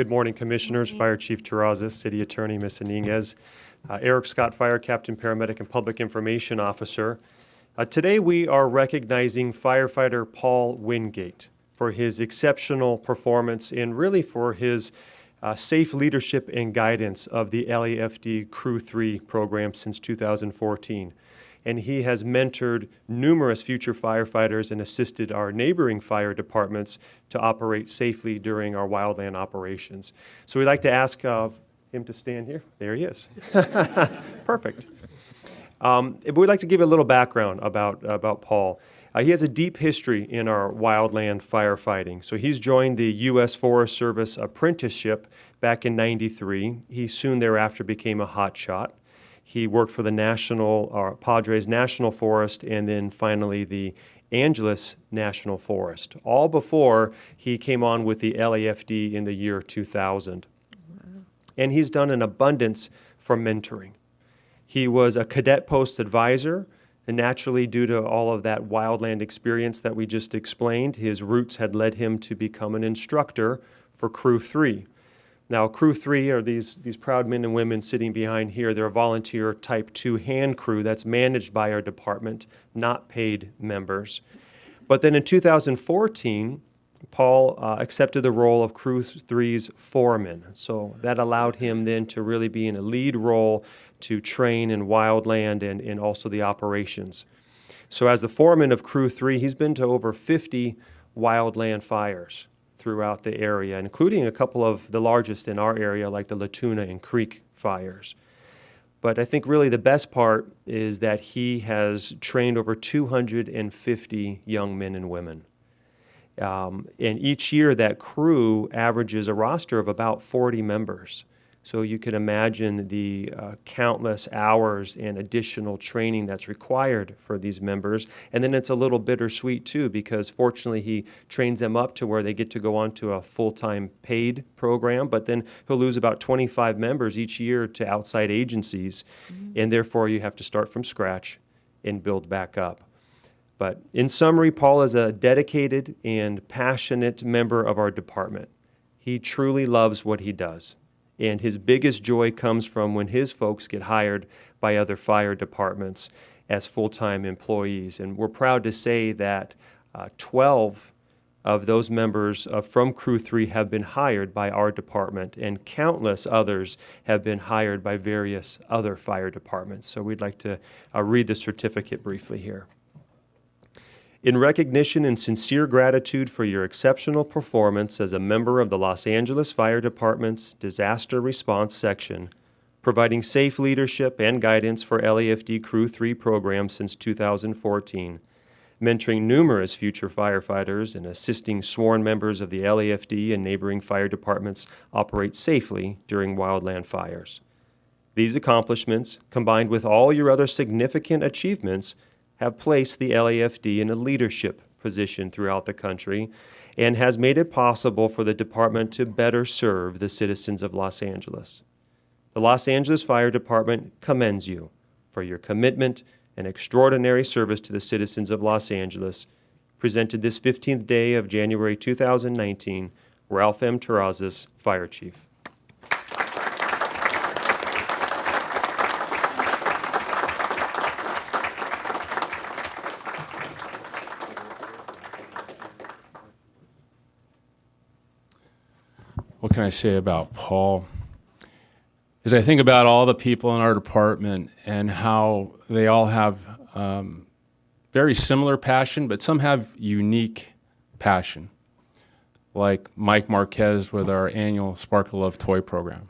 Good morning, Commissioners, Fire Chief Terrazas, City Attorney Ms. Iniguez, uh, Eric Scott, Fire Captain, Paramedic, and Public Information Officer. Uh, Today, we are recognizing firefighter Paul Wingate for his exceptional performance and really for his uh, safe leadership and guidance of the LAFD Crew 3 program since 2014 and he has mentored numerous future firefighters and assisted our neighboring fire departments to operate safely during our wildland operations. So we'd like to ask uh, him to stand here. There he is. Perfect. Um, we'd like to give a little background about, about Paul. Uh, he has a deep history in our wildland firefighting. So he's joined the U.S. Forest Service apprenticeship back in 93. He soon thereafter became a hotshot. He worked for the National, uh, Padres National Forest and then finally the Angeles National Forest, all before he came on with the LAFD in the year 2000. And he's done an abundance for mentoring. He was a cadet post advisor, and naturally, due to all of that wildland experience that we just explained, his roots had led him to become an instructor for Crew 3. Now, Crew 3 are these, these proud men and women sitting behind here. They're a volunteer Type 2 hand crew that's managed by our department, not paid members. But then in 2014, Paul uh, accepted the role of Crew 3's foreman. So that allowed him then to really be in a lead role to train in wildland and, and also the operations. So as the foreman of Crew 3, he's been to over 50 wildland fires throughout the area, including a couple of the largest in our area, like the La Tuna and Creek fires. But I think really the best part is that he has trained over 250 young men and women. Um, and each year that crew averages a roster of about 40 members. So you can imagine the uh, countless hours and additional training that's required for these members. And then it's a little bittersweet too, because fortunately he trains them up to where they get to go on to a full-time paid program, but then he'll lose about 25 members each year to outside agencies. Mm -hmm. And therefore you have to start from scratch and build back up. But in summary, Paul is a dedicated and passionate member of our department. He truly loves what he does. And his biggest joy comes from when his folks get hired by other fire departments as full-time employees. And we're proud to say that uh, 12 of those members uh, from Crew 3 have been hired by our department, and countless others have been hired by various other fire departments. So we'd like to uh, read the certificate briefly here. In recognition and sincere gratitude for your exceptional performance as a member of the Los Angeles Fire Department's Disaster Response Section, providing safe leadership and guidance for LAFD Crew 3 programs since 2014, mentoring numerous future firefighters and assisting sworn members of the LAFD and neighboring fire departments operate safely during wildland fires. These accomplishments, combined with all your other significant achievements, have placed the LAFD in a leadership position throughout the country and has made it possible for the department to better serve the citizens of Los Angeles. The Los Angeles Fire Department commends you for your commitment and extraordinary service to the citizens of Los Angeles. Presented this 15th day of January 2019, Ralph M. Terrazas, Fire Chief. What can I say about Paul? As I think about all the people in our department and how they all have um, very similar passion, but some have unique passion, like Mike Marquez with our annual Sparkle of Toy program,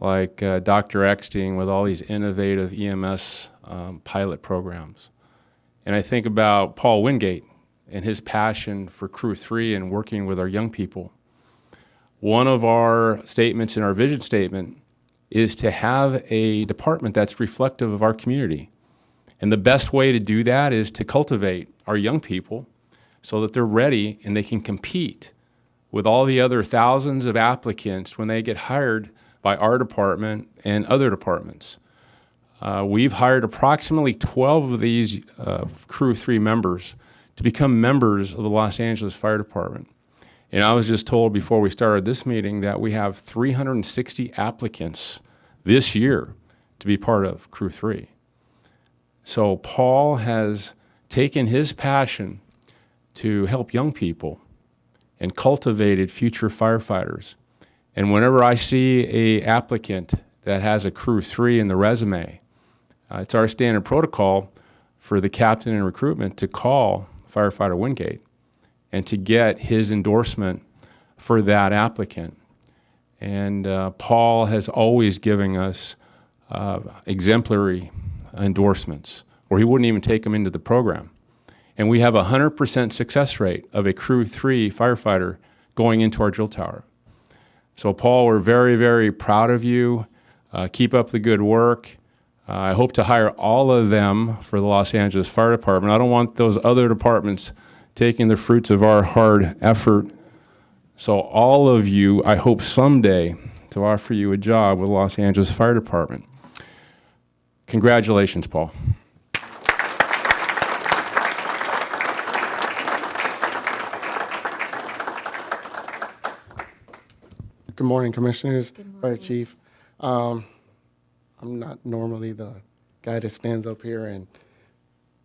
like uh, Dr. Eckstein with all these innovative EMS um, pilot programs. And I think about Paul Wingate and his passion for Crew 3 and working with our young people one of our statements in our vision statement is to have a department that's reflective of our community. And the best way to do that is to cultivate our young people so that they're ready and they can compete with all the other thousands of applicants when they get hired by our department and other departments. Uh, we've hired approximately 12 of these uh, Crew 3 members to become members of the Los Angeles Fire Department. And I was just told before we started this meeting that we have 360 applicants this year to be part of Crew 3. So Paul has taken his passion to help young people and cultivated future firefighters. And whenever I see a applicant that has a Crew 3 in the resume, uh, it's our standard protocol for the captain in recruitment to call firefighter Wingate and to get his endorsement for that applicant. And uh, Paul has always given us uh, exemplary endorsements, or he wouldn't even take them into the program. And we have a 100% success rate of a Crew 3 firefighter going into our drill tower. So, Paul, we're very, very proud of you. Uh, keep up the good work. Uh, I hope to hire all of them for the Los Angeles Fire Department. I don't want those other departments taking the fruits of our hard effort. So, all of you, I hope someday to offer you a job with Los Angeles Fire Department. Congratulations, Paul. Good morning, Commissioners, Good morning. Fire Chief. Um, I'm not normally the guy that stands up here and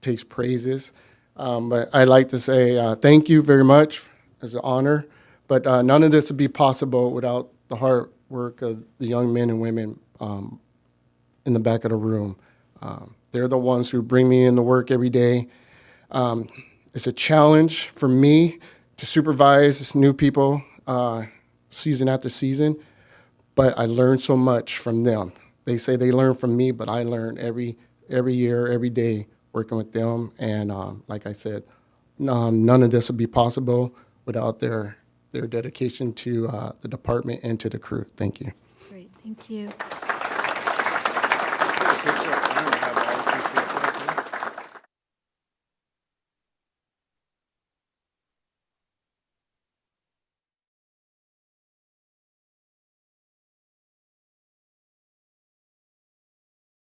takes praises, um, but I'd like to say uh, thank you very much. It's an honor, but uh, none of this would be possible without the hard work of the young men and women um, in the back of the room. Um, they're the ones who bring me in to work every day. Um, it's a challenge for me to supervise new people uh, season after season, but I learn so much from them. They say they learn from me, but I learn every every year, every day working with them. And um, like I said, um, none of this would be possible without their their dedication to uh, the department and to the crew. Thank you. Great, thank you.